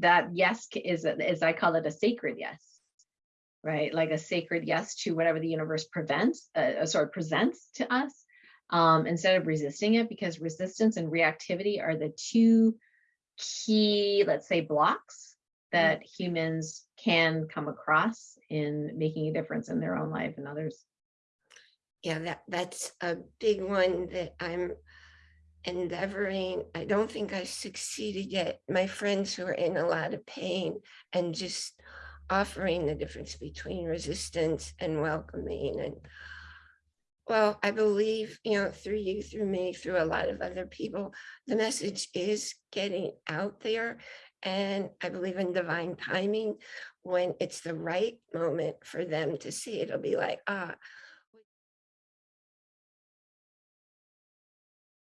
that yes is, is I call it a sacred yes. Right, like a sacred yes to whatever the universe prevents, uh, uh, sorry, presents to us. Um, instead of resisting it, because resistance and reactivity are the two key, let's say, blocks that humans can come across in making a difference in their own life and others. Yeah, that, that's a big one that I'm endeavoring. I don't think I succeeded yet. My friends who are in a lot of pain and just offering the difference between resistance and welcoming and well, I believe, you know, through you, through me, through a lot of other people, the message is getting out there. And I believe in divine timing when it's the right moment for them to see it. It'll be like, ah,